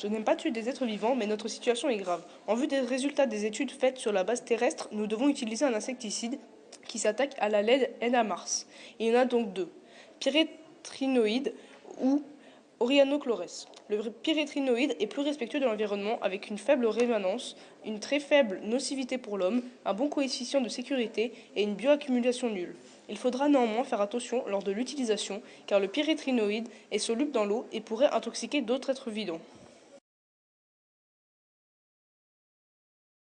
Je n'aime pas tuer des êtres vivants, mais notre situation est grave. En vue des résultats des études faites sur la base terrestre, nous devons utiliser un insecticide qui s'attaque à la LED et à Mars. Il y en a donc deux, pyrétrinoïde ou Orianochlores. Le pyrétrinoïde est plus respectueux de l'environnement avec une faible rémanence, une très faible nocivité pour l'homme, un bon coefficient de sécurité et une bioaccumulation nulle. Il faudra néanmoins faire attention lors de l'utilisation car le pyrétrinoïde est soluble dans l'eau et pourrait intoxiquer d'autres êtres vivants.